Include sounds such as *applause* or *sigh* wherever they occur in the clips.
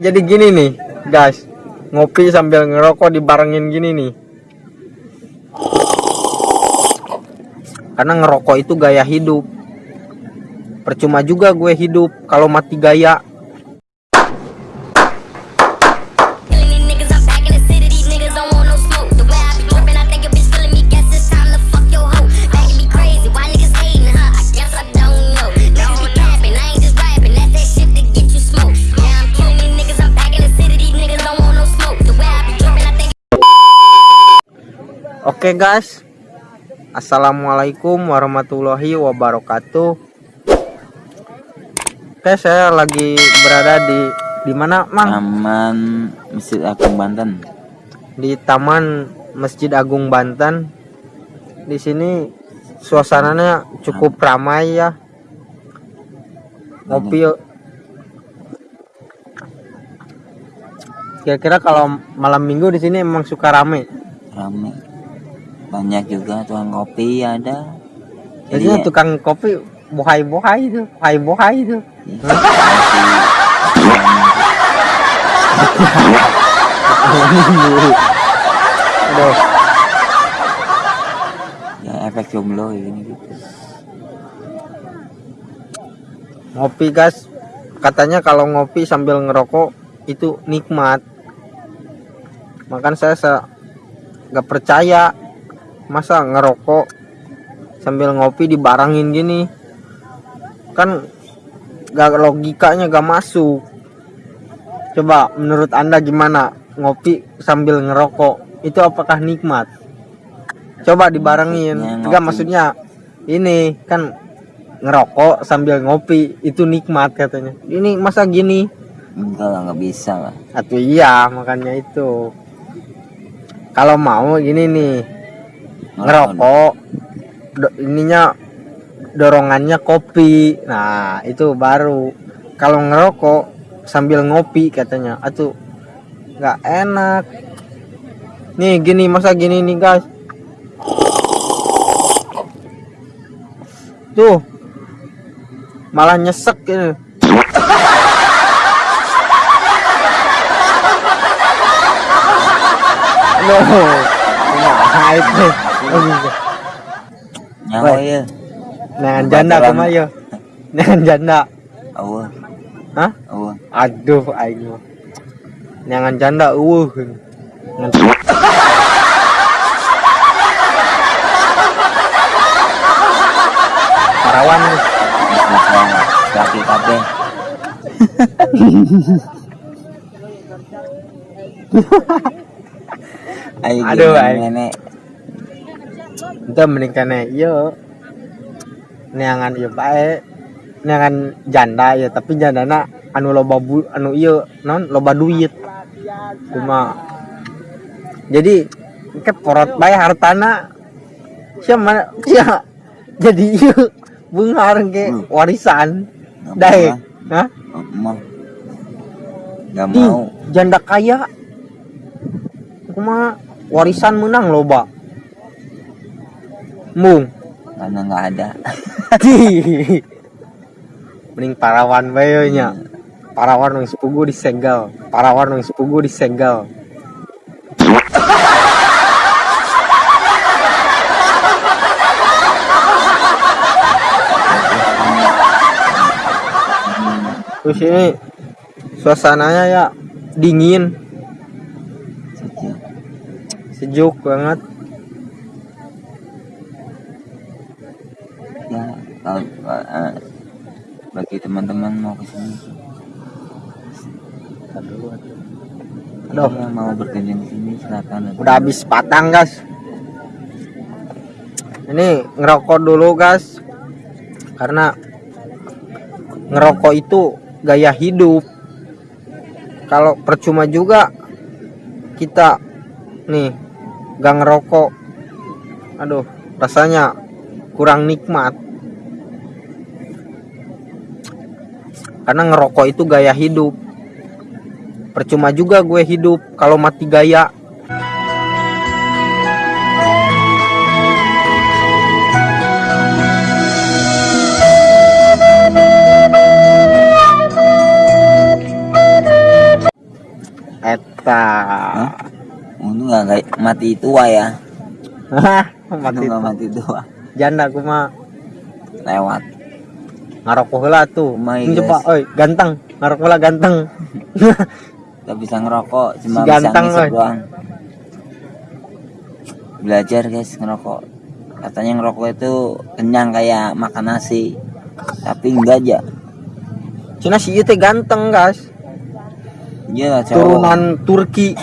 jadi gini nih guys. Ngopi sambil ngerokok dibarengin gini nih. Karena ngerokok itu gaya hidup. Percuma juga gue hidup kalau mati gaya Oke guys Assalamualaikum warahmatullahi wabarakatuh Oke saya lagi berada di di mana Mang? Taman Masjid Agung Banten. Di Taman Masjid Agung Banten. Di sini suasananya cukup ramai ya. Ngopi yuk. Kira-kira kalau malam minggu di sini emang suka rame. Rame. Banyak juga tukang kopi ada. Jadi Jadi tukang kopi itu, bohai-bohai itu. ya, masih- *laughs* Aduh. ya efek jomblo ini gitu. ngopi guys katanya kalau ngopi sambil ngerokok itu nikmat makan saya se- nggak percaya masa ngerokok sambil ngopi dibarangin gini? Kan gak logikanya gak masuk. Coba menurut anda gimana ngopi sambil ngerokok? Itu apakah nikmat? Coba dibarengin. Maksudnya enggak maksudnya ini kan ngerokok sambil ngopi itu nikmat katanya. Ini masa gini? Enggak lah nggak bisa lah. atau iya makanya itu. Kalau mau gini nih ngerokok do- ininya dorongannya kopi. Nah itu baru. Kalau ngerokok sambil ngopi katanya. Atuh nggak enak. Nih gini masa gini nih guys. Tuh malah nyesek ini. Aduh, nah itu. Nyawa ya. Nangan janda kumayo. Nangan janda. Hah? Aduh aing mah. Nangan janda eueuh. Ngan- Parawan nih. Kaki kabeh. *laughs* Ayo Aduh, aing. nenek. Itu mending kene ieu. Neangan ieu bae. Neangan janda ya, tapi jandana anu loba bu, anu ieu non loba duit. Cuma jadi ke porot bae hartana siapa sia jadi ieu beungar ke Hmm. warisan dae hah lah. Mau. Nggak Ih, mau. janda kaya cuma warisan menang loba mung. Karena nggak ada. *laughs* mending parawan bae nya parawan yang sepugu disegel parawan yang sepugu disegel terus *laughs* ini suasananya ya dingin. Sejuk. sejuk banget kalau eh, bagi teman-teman mau ke sini. Aduh. Ya, mau berkunjung sini silakan. Udah habis patang guys. Ini ngerokok dulu guys. Karena ngerokok itu gaya hidup. Kalau percuma juga kita nih gak ngerokok. Aduh rasanya kurang nikmat karena ngerokok itu gaya hidup. Percuma juga gue hidup kalau mati gaya. Eta. Hah? untung nggak nggak mati tua ya. Untung mati nggak mati tua. Janda aku mah. Lewat ngarokok heula tuh Ini coba oi ganteng. Ngarokok heula ganteng. *laughs* Gak bisa ngerokok cuma Si bisa ganteng, woy. doang. Belajar guys ngerokok. Katanya ngerokok itu kenyang kayak makan nasi tapi enggak aja Cina si teh ganteng guys. Iya cowok. Turunan Turki. *laughs*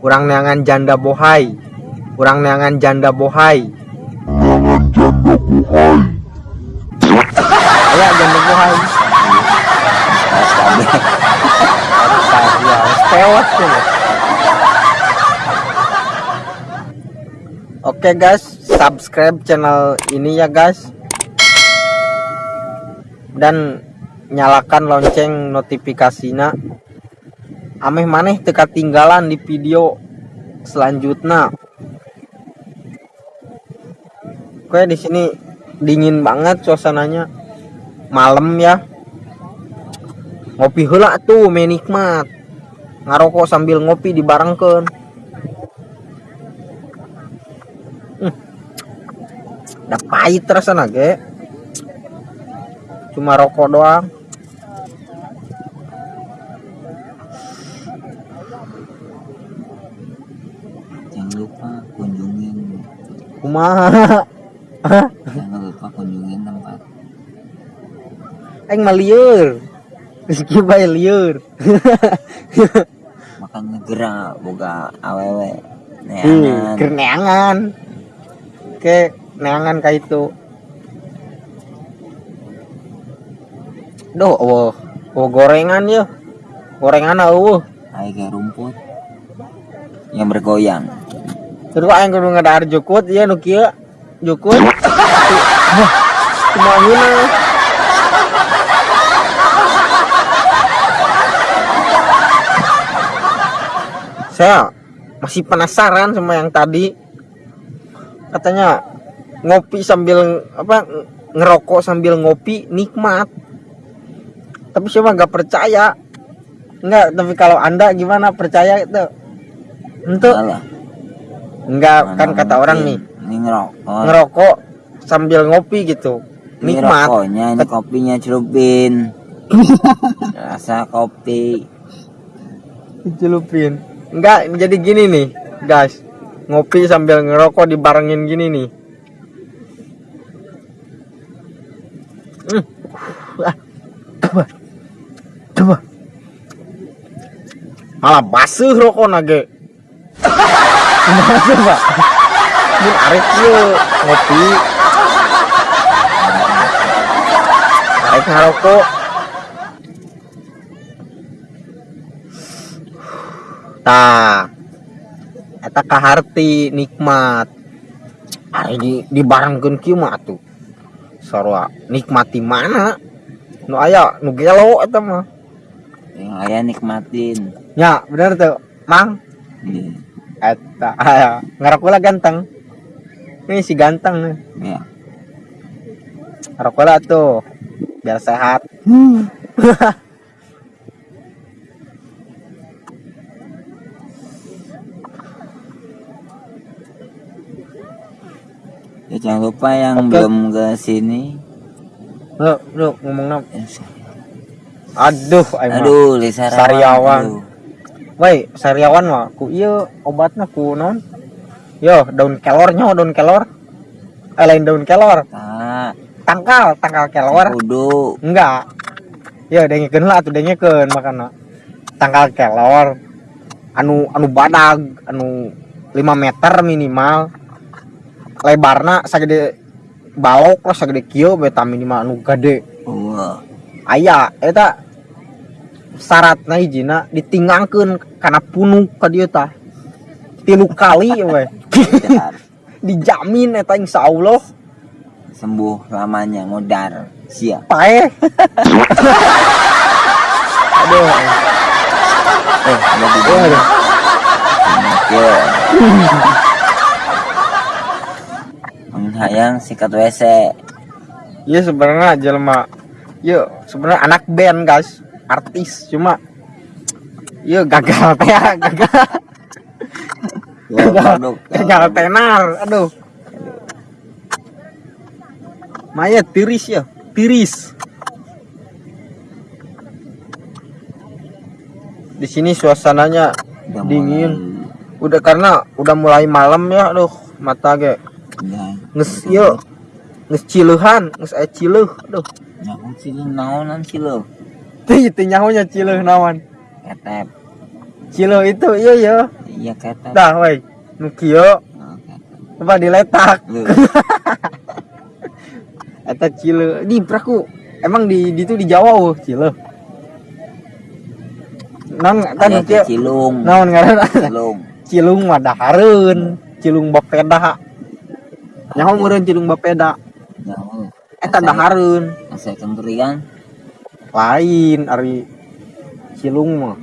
Kurang neangan janda bohai Kurang neangan janda bohai Aya janda bohai ya, tewat tuh. Oke guys, subscribe channel ini ya guys. Dan nyalakan lonceng notifikasinya. Ameh maneh teka tinggalan di video selanjutnya. Oke di sini dingin banget suasananya. Malam ya. Ngopi heula tuh menikmat. Ngarokok sambil ngopi dibarengkeun. Hmm. Udah pahit rasanya ge. Cuma rokok doang. jangan lupa kunjungin Kumaha? *laughs* jangan lupa kunjungin tempat Aing mah lieur. Rizky bae lieur. *laughs* makanya gerak boga awewe Hmm, neangan keur neangan. Oke, neangan ka itu. Duh, eueuh. Oh, gorengan ya. Gorengan eueuh. kayak rumput yang bergoyang Terus aing kudu ngadahar jukut ieu nu kieu. *laughs* Cuma gini. Saya masih penasaran sama yang tadi. Katanya ngopi sambil apa ngerokok sambil ngopi nikmat. Tapi siapa nggak percaya. Enggak, tapi kalau Anda gimana percaya itu? Untuk enggak kan kata orang nih. Ini ngerokok. Ngerokok sambil ngopi gitu. Ini nikmat. rokoknya ini kopinya celupin *laughs* rasa kopi. Dicelupin enggak jadi gini nih guys. Ngopi sambil ngerokok dibarengin gini nih. Coba coba malah basuh rokok nage. *laughs* Gimana coba Mun arek ieu ngopi. Arek ngarokok. Tah eta kaharti nikmat. Ari di dibarengkeun kieu mah atuh. Sarua nikmati mana? Nu aya nu gelo eta mah. Yang ayah nikmatin. Ya bener tuh mang. Iya. eta aya ngarokok ganteng ini si ganteng nih ya ngarokok lah tuh biar sehat ya jangan lupa yang Oke. belum ke sini lu lu ngomong nap ya, aduh mah. aduh Lisa Sariawan. Woi, sariawan mah ku iya obatnya ku non. Yo, daun kelornya daun kelor. Eh lain daun kelor, tak tangkal, tangkal kelor. kudu Enggak. Yo dengekeun lah atuh dengekeun makana. Tangkal kelor anu anu badag, anu 5 meter minimal. Lebarna sagede balok lah sagede kieu beta minimal anu gede. wah Aya eta syaratna hijina ditingangkeun kana punuk ka dieu tah. Tilu kali we. bentar. *laughs* Dijamin eta insyaallah sembuh lamanya modar siap pae. *laughs* Aduh. eh ada di aduh. Oke. Menghayang sikat WC. Iya sebenarnya jelema Yo, sebenarnya anak band guys, artis cuma yo gagal *laughs* teh ya, gagal Ya, gagal, tenar, aduh. Maya tiris ya, tiris. Di sini suasananya Udah dingin. mulai- Udah karena udah mulai malam ya, aduh mata ge Ya, nges yo nges ciluhan, nges ciluh, aduh. nyaho cilu naonan cilu. Tih itu nyahunya ciluh nawan. Ketep. Ciluh itu iya ya. Iya ketep. Dah woi. Nu kieu Oh, coba diletak. *laughs* Eta ciluh di praku. Emang di di itu di Jawa oh ciluh. Naon eta nu aya kieu? teh cilung. Naon ngaranna? Cilung. Cilung mah dahareun, cilung bapeda. Nyaho meureun cilung bapeda. Nyaho. Eta dahareun. Asa kengkeringan. Lain ari cilung mah.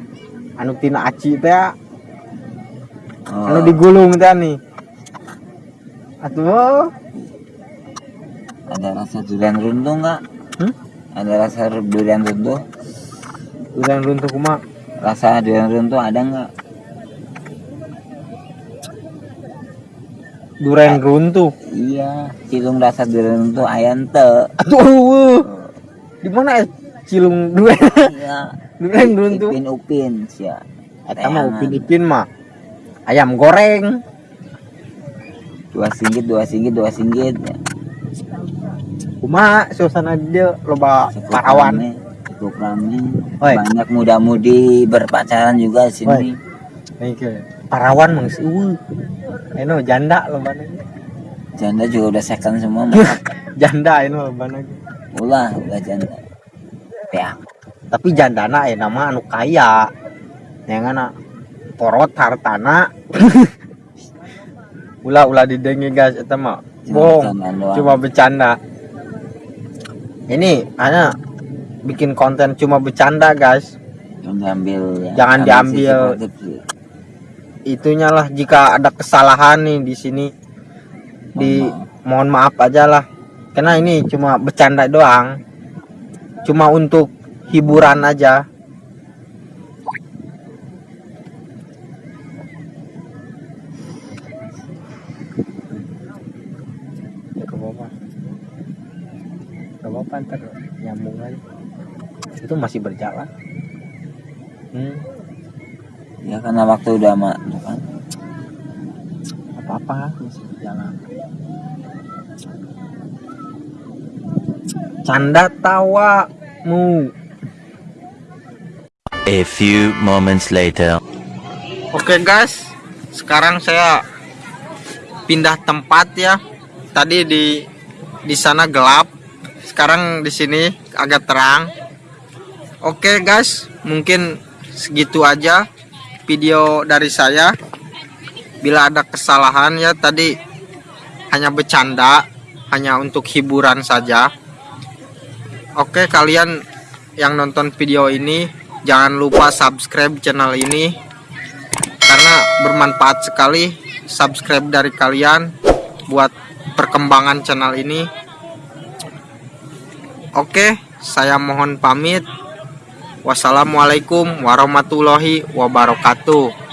Anu tina aci teh Oh, anu digulung teh nih. Atuh ada rasa durian runtuh nggak? Hmm? Ada rasa durian runtuh? Udah runtuh kumaha? Rasa durian runtuh ada nggak? Duren runtuh. Iya, cilung rasa durian runtuh ayam te. Atuh eueuh. Di mana ya cilung duren? Iya. *laughs* duren runtuh. Upin upin sia. Eta mah upin-ipin mah. Ayam goreng. Dua singgit, dua singgit, dua singgit. Ya. Kumaha suasana dia loba parawan. Oi. Banyak muda-mudi berpacaran juga di sini. Parawan eueuh. Eno janda loba Janda juga udah second semua. *laughs* Janda eno loba ulah, ulah janda. Ya, Tapi jandana eh nama anu kaya. Yang ana porot hartana. *laughs* ulah ulah didengi guys eta mah. Bohong. Cuma bercanda. Ini ana bikin konten cuma bercanda guys. Jangan diambil ya. Jangan Ambil diambil. Itunya lah jika ada kesalahan nih di sini di mohon maaf aja lah. Karena ini cuma bercanda doang. Cuma untuk hiburan aja. Ke bawah. Ntar nyambung aja. Itu masih berjalan. Hmm, Ya karena waktu udah mak, kan. apa-apa masih berjalan. Canda tawamu. A few moments later. Oke guys, sekarang saya pindah tempat ya. Tadi di di sana gelap, sekarang di sini agak terang. Oke guys, mungkin segitu aja video dari saya. Bila ada kesalahan ya tadi hanya bercanda, hanya untuk hiburan saja. Oke kalian yang nonton video ini jangan lupa subscribe channel ini karena bermanfaat sekali subscribe dari kalian buat perkembangan channel ini. Oke, saya mohon pamit. Wassalamualaikum warahmatullahi wabarakatuh.